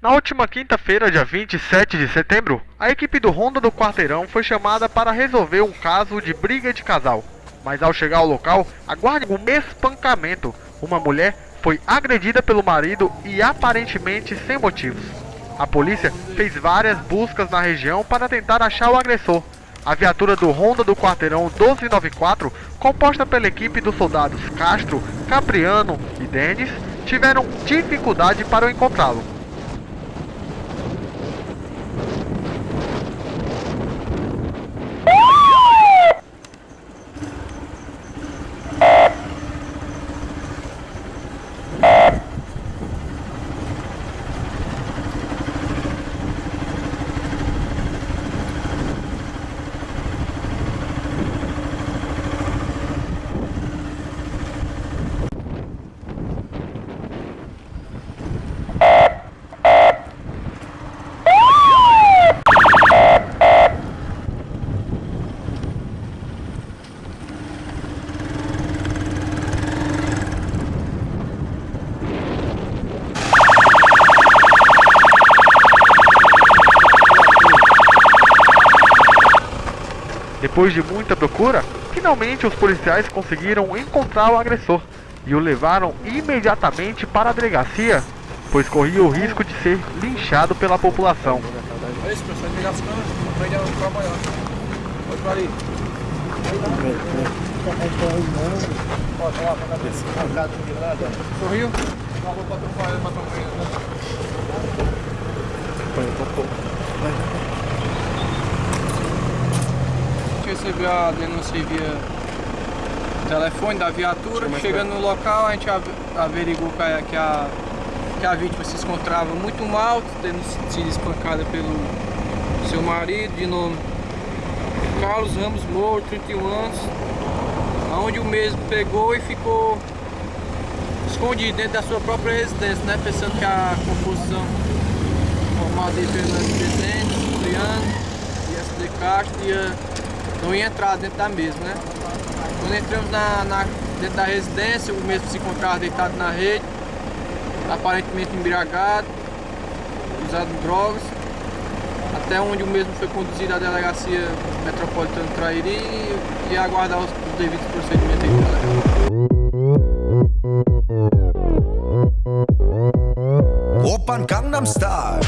Na última quinta-feira, dia 27 de setembro, a equipe do Ronda do Quarteirão foi chamada para resolver um caso de briga de casal. Mas ao chegar ao local, aguarde um espancamento. Uma mulher foi agredida pelo marido e aparentemente sem motivos. A polícia fez várias buscas na região para tentar achar o agressor. A viatura do Ronda do Quarteirão 1294, composta pela equipe dos soldados Castro, Capriano e Denis, tiveram dificuldade para encontrá-lo. Depois de muita procura, finalmente os policiais conseguiram encontrar o agressor e o levaram imediatamente para a delegacia, pois corria o risco de ser linchado pela população. É recebeu a denúncia via telefone da viatura. Chegando no local, a gente averigou que a, que a, que a vítima se encontrava muito mal, tendo sido espancada pelo seu marido, de nome Carlos Ramos Moro, 31 anos, onde o mesmo pegou e ficou escondido dentro da sua própria residência, né? Pensando que a composição formada de Fernando Presidente, Juliano e SD Castro ia não ia entrar dentro da mesma, né? Quando entramos na, na, dentro da residência, o mesmo se encontrava deitado na rede, aparentemente embriagado, usado drogas, até onde o mesmo foi conduzido à delegacia metropolitana de Trairi e aguardar os, os devidos procedimentos. Open Gangnam Style